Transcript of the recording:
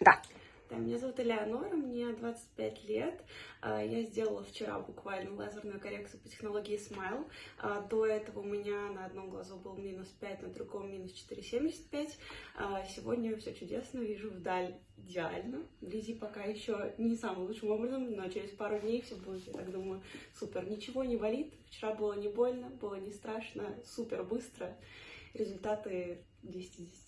Да. Да, меня зовут Элеонора, мне 25 лет. Э, я сделала вчера буквально лазерную коррекцию по технологии Smile. Э, до этого у меня на одном глазу был минус 5, на другом минус 4,75. Сегодня все чудесно, вижу вдаль идеально. Вблизи пока еще не самым лучшим образом, но через пару дней все будет, я так думаю, супер. Ничего не болит, вчера было не больно, было не страшно, супер быстро. Результаты 10 из 10.